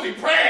filthy prat!